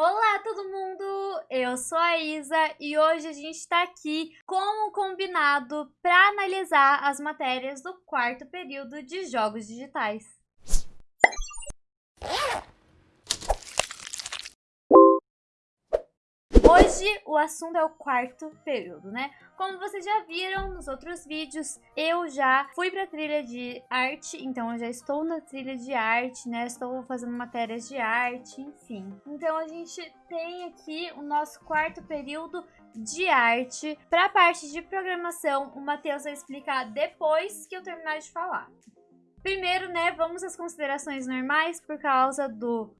Olá todo mundo, eu sou a Isa e hoje a gente está aqui, como combinado, para analisar as matérias do quarto período de Jogos Digitais. Hoje o assunto é o quarto período, né? Como vocês já viram nos outros vídeos, eu já fui pra trilha de arte, então eu já estou na trilha de arte, né? Estou fazendo matérias de arte, enfim. Então a gente tem aqui o nosso quarto período de arte. Para a parte de programação, o Matheus vai explicar depois que eu terminar de falar. Primeiro, né, vamos às considerações normais por causa do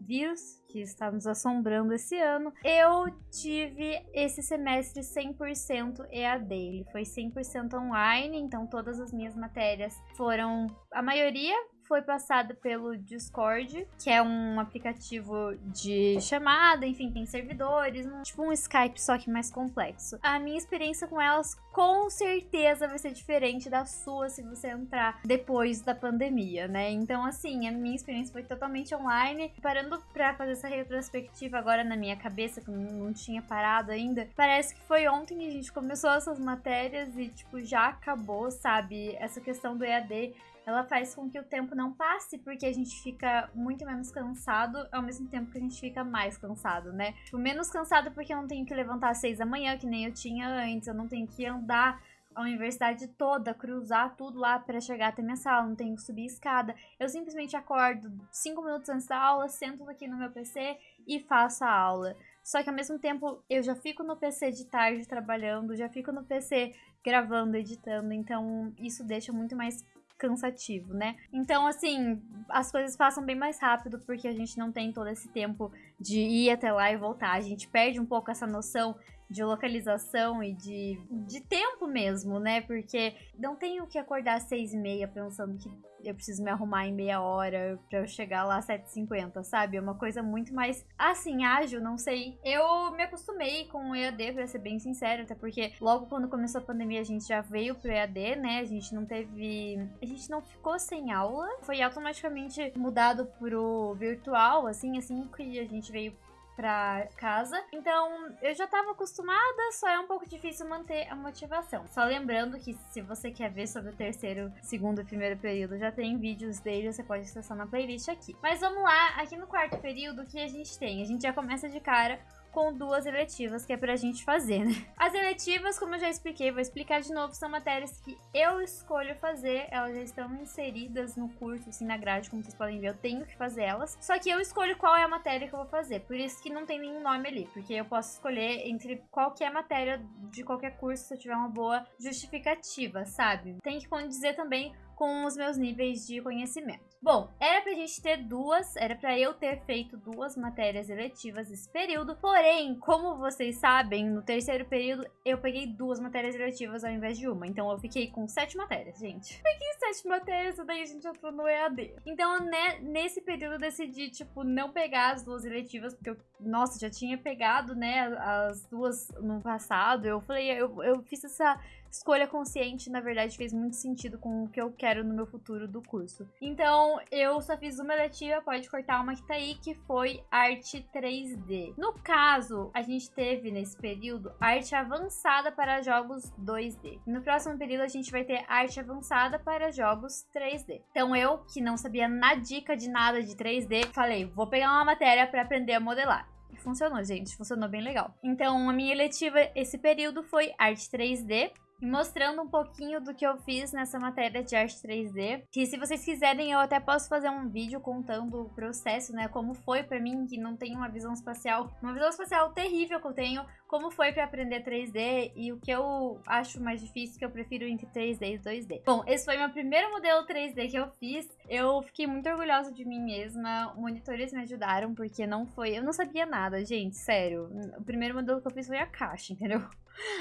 vírus que está nos assombrando esse ano, eu tive esse semestre 100% EAD. Ele foi 100% online, então todas as minhas matérias foram, a maioria foi passada pelo Discord, que é um aplicativo de chamada, enfim, tem servidores, um, tipo um Skype, só que mais complexo. A minha experiência com elas com certeza vai ser diferente da sua se você entrar depois da pandemia, né? Então, assim, a minha experiência foi totalmente online. Parando pra fazer essa retrospectiva agora na minha cabeça, que não tinha parado ainda, parece que foi ontem que a gente começou essas matérias e, tipo, já acabou, sabe? Essa questão do EAD ela faz com que o tempo não passe, porque a gente fica muito menos cansado, ao mesmo tempo que a gente fica mais cansado, né? Tipo, menos cansado porque eu não tenho que levantar às seis da manhã, que nem eu tinha antes, eu não tenho que andar a universidade toda, cruzar tudo lá para chegar até minha sala, não tenho que subir escada. Eu simplesmente acordo cinco minutos antes da aula, sento aqui no meu PC e faço a aula. Só que ao mesmo tempo eu já fico no PC de tarde trabalhando, já fico no PC gravando, editando, então isso deixa muito mais cansativo, né? Então, assim, as coisas passam bem mais rápido porque a gente não tem todo esse tempo de ir até lá e voltar. A gente perde um pouco essa noção de localização e de, de tempo mesmo, né? Porque não tenho que acordar às seis e meia pensando que eu preciso me arrumar em meia hora pra eu chegar lá às 7h50, sabe? É uma coisa muito mais, assim, ágil, não sei. Eu me acostumei com o EAD, pra ser bem sincero, até porque logo quando começou a pandemia a gente já veio pro EAD, né? A gente não teve... A gente não ficou sem aula. Foi automaticamente mudado pro virtual, assim, assim que a gente veio pra casa. Então, eu já tava acostumada, só é um pouco difícil manter a motivação. Só lembrando que se você quer ver sobre o terceiro, segundo e primeiro período, já tem vídeos dele, você pode acessar na playlist aqui. Mas vamos lá, aqui no quarto período, o que a gente tem? A gente já começa de cara com duas eletivas que é pra gente fazer, né? As eletivas, como eu já expliquei, vou explicar de novo, são matérias que eu escolho fazer, elas já estão inseridas no curso, assim, na grade, como vocês podem ver, eu tenho que fazer elas, só que eu escolho qual é a matéria que eu vou fazer, por isso que não tem nenhum nome ali, porque eu posso escolher entre qualquer matéria de qualquer curso se eu tiver uma boa justificativa, sabe? Tem que condizer também com os meus níveis de conhecimento. Bom, era pra gente ter duas, era pra eu ter feito duas matérias eletivas esse período, porém, como vocês sabem, no terceiro período eu peguei duas matérias eletivas ao invés de uma, então eu fiquei com sete matérias, gente. Peguei sete matérias e daí a gente entrou no EAD. Então, né, nesse período eu decidi, tipo, não pegar as duas eletivas, porque eu, nossa, já tinha pegado, né, as duas no passado, eu falei, eu, eu fiz essa escolha consciente, na verdade, fez muito sentido com o que eu quero no meu futuro do curso. Então, eu só fiz uma eletiva, pode cortar uma que tá aí, que foi arte 3D. No caso, a gente teve nesse período arte avançada para jogos 2D. No próximo período, a gente vai ter arte avançada para jogos 3D. Então, eu, que não sabia na dica de nada de 3D, falei, vou pegar uma matéria para aprender a modelar funcionou, gente. Funcionou bem legal. Então, a minha eletiva esse período foi arte 3D mostrando um pouquinho do que eu fiz nessa matéria de arte 3D. Que se vocês quiserem, eu até posso fazer um vídeo contando o processo, né? Como foi pra mim, que não tenho uma visão espacial, uma visão espacial terrível que eu tenho, como foi pra aprender 3D e o que eu acho mais difícil, que eu prefiro entre 3D e 2D. Bom, esse foi meu primeiro modelo 3D que eu fiz. Eu fiquei muito orgulhosa de mim mesma. Monitores me ajudaram, porque não foi... Eu não sabia nada, gente, sério. O primeiro modelo que eu fiz foi a caixa, entendeu?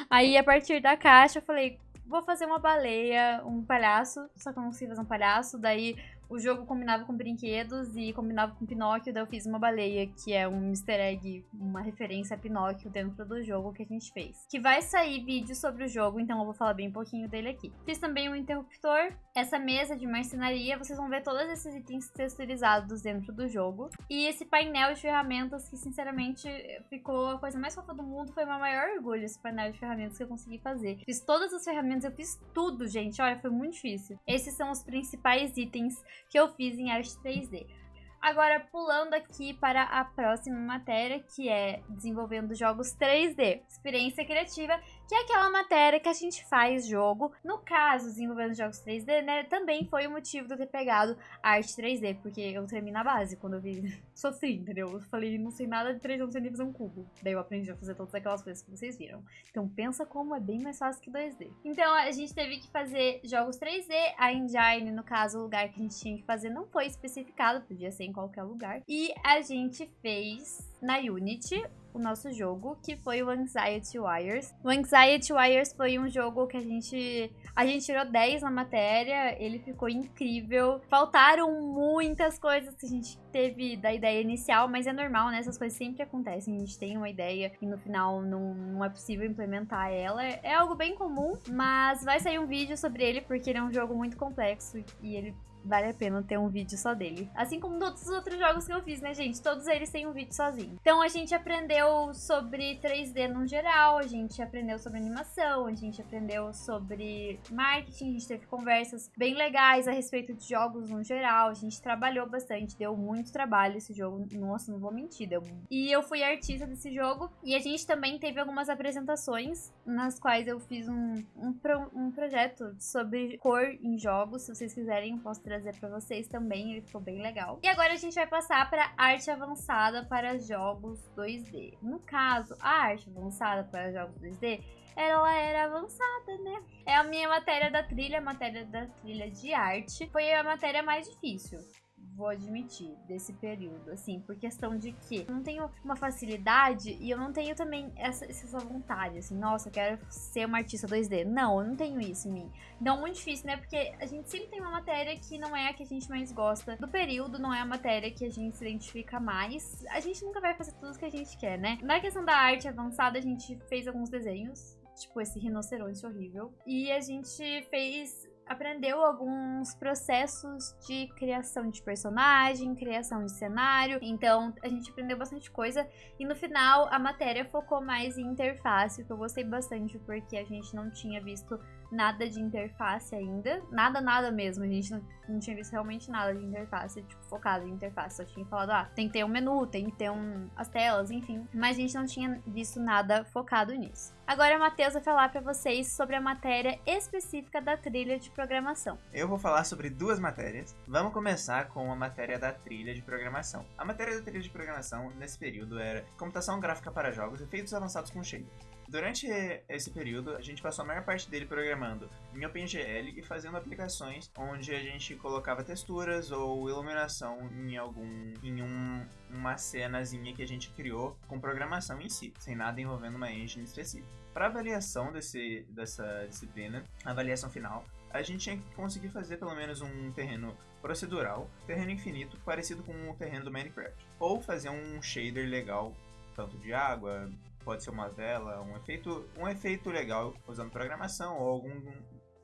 Aí, a partir da caixa, eu falei, vou fazer uma baleia, um palhaço, só que eu não consigo fazer um palhaço, daí o jogo combinava com brinquedos e combinava com Pinóquio, daí eu fiz uma baleia, que é um easter egg, uma referência a Pinóquio dentro do jogo que a gente fez. Que vai sair vídeo sobre o jogo, então eu vou falar bem um pouquinho dele aqui. Fiz também um interruptor, essa mesa de marcenaria, vocês vão ver todos esses itens texturizados dentro do jogo. E esse painel de ferramentas que, sinceramente, ficou a coisa mais fofa do mundo, foi meu maior orgulho, esse painel de ferramentas que eu consegui fazer. Fiz todas as ferramentas, eu fiz tudo, gente, olha, foi muito difícil. Esses são os principais itens que eu fiz em arte 3D. Agora, pulando aqui para a próxima matéria, que é desenvolvendo jogos 3D, experiência criativa, que é aquela matéria que a gente faz jogo. No caso, desenvolvendo jogos 3D, né, também foi o motivo de eu ter pegado arte 3D, porque eu tremi na base quando eu vi. Sofri, entendeu? Eu falei, não sei nada de 3D, não sei nem fazer um cubo. Daí eu aprendi a fazer todas aquelas coisas que vocês viram. Então pensa como é bem mais fácil que 2D. Então a gente teve que fazer jogos 3D, a engine, no caso, o lugar que a gente tinha que fazer não foi especificado, podia ser em qualquer lugar. E a gente fez na Unity o nosso jogo, que foi o Anxiety Wires. O Anxiety Wires foi um jogo que a gente a gente tirou 10 na matéria, ele ficou incrível. Faltaram muitas coisas que a gente teve da ideia inicial, mas é normal, né? Essas coisas sempre acontecem. A gente tem uma ideia e no final não, não é possível implementar ela. É algo bem comum, mas vai sair um vídeo sobre ele porque ele é um jogo muito complexo e ele vale a pena ter um vídeo só dele. Assim como todos os outros jogos que eu fiz, né, gente? Todos eles têm um vídeo sozinho. Então a gente aprendeu sobre 3D no geral, a gente aprendeu sobre animação, a gente aprendeu sobre marketing, a gente teve conversas bem legais a respeito de jogos no geral, a gente trabalhou bastante, deu muito trabalho esse jogo, nossa, não vou mentir, deu. E eu fui artista desse jogo e a gente também teve algumas apresentações nas quais eu fiz um, um, pro, um projeto sobre cor em jogos, se vocês quiserem, eu posso trazer para vocês também, ele ficou bem legal. E agora a gente vai passar para arte avançada para jogos 2D. No caso, a arte avançada para jogos 2D ela era avançada, né? É a minha matéria da trilha, a matéria da trilha de arte. Foi a matéria mais difícil vou admitir, desse período, assim, por questão de que eu não tenho uma facilidade e eu não tenho também essa, essa vontade, assim, nossa, eu quero ser uma artista 2D. Não, eu não tenho isso em mim. Então, muito difícil, né? Porque a gente sempre tem uma matéria que não é a que a gente mais gosta do período, não é a matéria que a gente se identifica mais. A gente nunca vai fazer tudo que a gente quer, né? Na questão da arte avançada, a gente fez alguns desenhos, tipo esse rinoceronte horrível, e a gente fez aprendeu alguns processos de criação de personagem, criação de cenário. Então, a gente aprendeu bastante coisa. E no final, a matéria focou mais em interface, que eu gostei bastante, porque a gente não tinha visto nada de interface ainda. Nada, nada mesmo. A gente não, não tinha visto realmente nada de interface, tipo, focado em interface. Só tinha falado, ah, tem que ter um menu, tem que ter um, as telas, enfim. Mas a gente não tinha visto nada focado nisso. Agora, Matheus vai falar para vocês sobre a matéria específica da trilha de programação. Eu vou falar sobre duas matérias. Vamos começar com a matéria da trilha de programação. A matéria da trilha de programação, nesse período, era computação gráfica para jogos, efeitos avançados com shader. Durante esse período, a gente passou a maior parte dele programando em OpenGL e fazendo aplicações onde a gente colocava texturas ou iluminação em algum em um, uma cenazinha que a gente criou com programação em si, sem nada envolvendo uma engine específica. Para avaliação desse, dessa disciplina, avaliação final, a gente tinha que conseguir fazer pelo menos um terreno procedural, terreno infinito, parecido com o terreno do Minecraft, ou fazer um shader legal, tanto de água, pode ser uma vela, um efeito, um efeito legal usando programação ou algum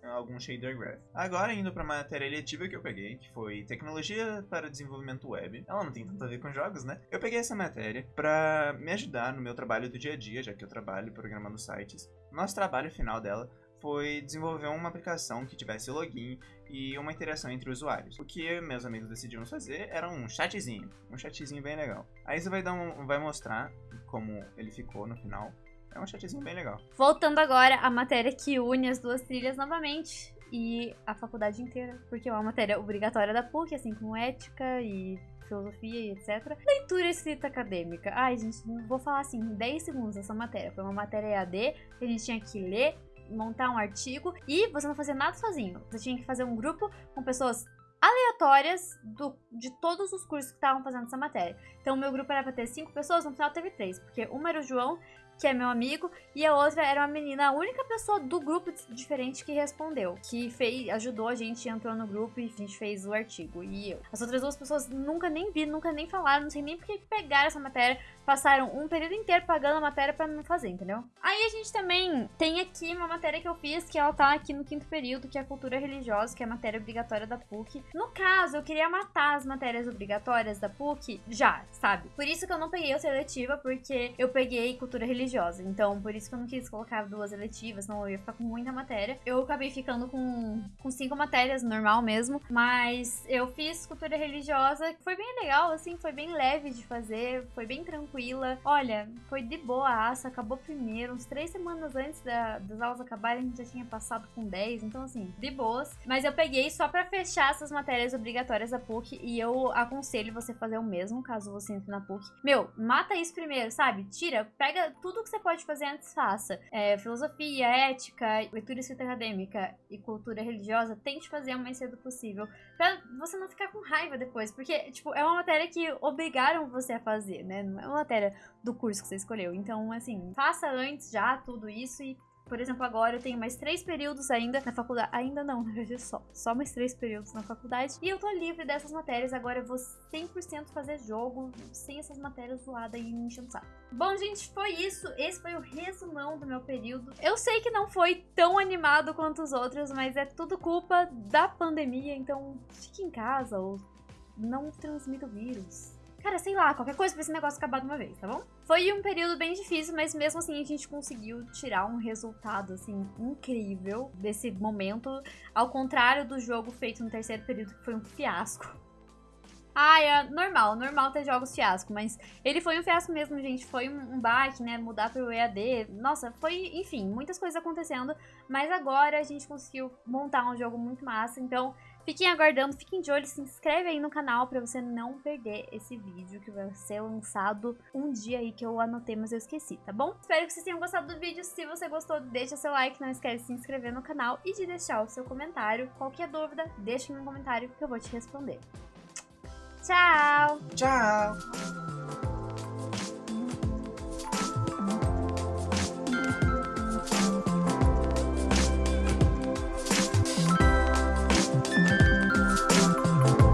algum shader graph. Agora indo para a matéria eletiva que eu peguei, que foi tecnologia para desenvolvimento web. Ela não tem tanto a ver com jogos, né? Eu peguei essa matéria para me ajudar no meu trabalho do dia a dia, já que eu trabalho programando sites. Nosso trabalho final dela foi desenvolver uma aplicação que tivesse login e uma interação entre usuários. O que meus amigos decidiram fazer era um chatzinho, um chatzinho bem legal. Aí você vai, dar um, vai mostrar como ele ficou no final. É um chatzinho bem legal. Voltando agora à matéria que une as duas trilhas novamente e a faculdade inteira, porque é uma matéria obrigatória da PUC, assim como ética e filosofia e etc. Leitura escrita acadêmica. Ai, gente, vou falar assim, 10 segundos essa matéria. Foi uma matéria EAD que a gente tinha que ler montar um artigo e você não fazia nada sozinho. Você tinha que fazer um grupo com pessoas aleatórias do, de todos os cursos que estavam fazendo essa matéria. Então, o meu grupo era para ter cinco pessoas, no final teve três, porque uma era o João, que é meu amigo, e a outra era uma menina, a única pessoa do grupo diferente que respondeu, que fez, ajudou a gente, entrou no grupo e a gente fez o artigo. E eu. As outras duas pessoas nunca nem vi, nunca nem falaram, não sei nem porque pegaram essa matéria, passaram um período inteiro pagando a matéria para não fazer, entendeu? Aí a gente também tem aqui uma matéria que eu fiz, que ela tá aqui no quinto período, que é a cultura religiosa, que é a matéria obrigatória da PUC. No caso, eu queria matar as matérias obrigatórias da PUC já, sabe? Por isso que eu não peguei a seletiva, porque eu peguei cultura religiosa. Então, por isso que eu não quis colocar duas eletivas, senão eu ia ficar com muita matéria. Eu acabei ficando com, com cinco matérias, normal mesmo. Mas eu fiz cultura religiosa, que foi bem legal, assim, foi bem leve de fazer, foi bem tranquila. Olha, foi de boa aça, acabou primeiro. Uns três semanas antes da, das aulas acabarem, a gente já tinha passado com 10, então assim, de boas. Mas eu peguei só para fechar essas matérias obrigatórias da PUC e eu aconselho você fazer o mesmo caso você entre na PUC. Meu, mata isso primeiro, sabe? Tira, pega tudo que você pode fazer antes, faça. É, filosofia, ética, leitura escrita acadêmica e cultura religiosa, tente fazer o mais cedo possível. Pra você não ficar com raiva depois, porque, tipo, é uma matéria que obrigaram você a fazer, né? Não é uma matéria do curso que você escolheu. Então, assim, faça antes já tudo isso e por exemplo, agora eu tenho mais três períodos ainda na faculdade. Ainda não, na verdade, só. Só mais três períodos na faculdade. E eu tô livre dessas matérias. Agora eu vou 100% fazer jogo sem essas matérias zoadas e me enchendo saco. Bom, gente, foi isso. Esse foi o resumão do meu período. Eu sei que não foi tão animado quanto os outros, mas é tudo culpa da pandemia. Então, fique em casa ou não transmita o vírus. Cara, sei lá, qualquer coisa pra esse negócio acabar de uma vez, tá bom? Foi um período bem difícil, mas mesmo assim a gente conseguiu tirar um resultado, assim, incrível desse momento. Ao contrário do jogo feito no terceiro período, que foi um fiasco. Ah, é normal, normal ter jogos fiasco, mas ele foi um fiasco mesmo, gente. Foi um, um baque, né? Mudar pro EAD. Nossa, foi, enfim, muitas coisas acontecendo. Mas agora a gente conseguiu montar um jogo muito massa. Então, Fiquem aguardando, fiquem de olho, se inscreve aí no canal pra você não perder esse vídeo que vai ser lançado um dia aí que eu anotei, mas eu esqueci, tá bom? Espero que vocês tenham gostado do vídeo. Se você gostou, deixa seu like, não esquece de se inscrever no canal e de deixar o seu comentário. Qualquer dúvida, deixa no comentário que eu vou te responder. Tchau! Tchau!